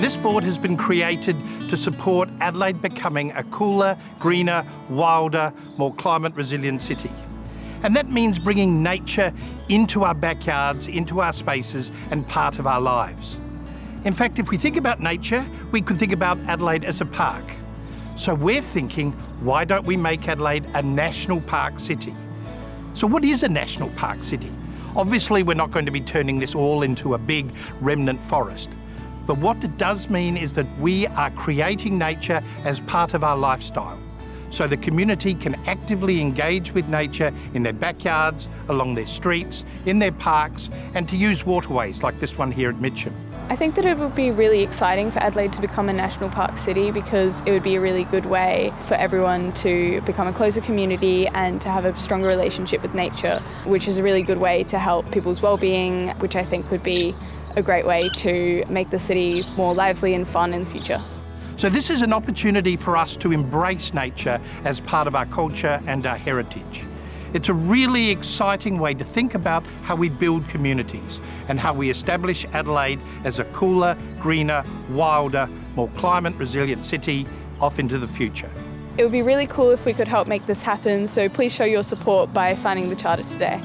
This board has been created to support Adelaide becoming a cooler, greener, wilder, more climate resilient city. And that means bringing nature into our backyards, into our spaces and part of our lives. In fact, if we think about nature, we could think about Adelaide as a park. So we're thinking, why don't we make Adelaide a national park city? So what is a national park city? Obviously, we're not going to be turning this all into a big remnant forest. But what it does mean is that we are creating nature as part of our lifestyle so the community can actively engage with nature in their backyards, along their streets, in their parks, and to use waterways like this one here at Mitcham. I think that it would be really exciting for Adelaide to become a national park city because it would be a really good way for everyone to become a closer community and to have a stronger relationship with nature, which is a really good way to help people's well-being, which I think would be a great way to make the city more lively and fun in the future. So this is an opportunity for us to embrace nature as part of our culture and our heritage. It's a really exciting way to think about how we build communities and how we establish Adelaide as a cooler, greener, wilder, more climate resilient city off into the future. It would be really cool if we could help make this happen, so please show your support by signing the Charter today.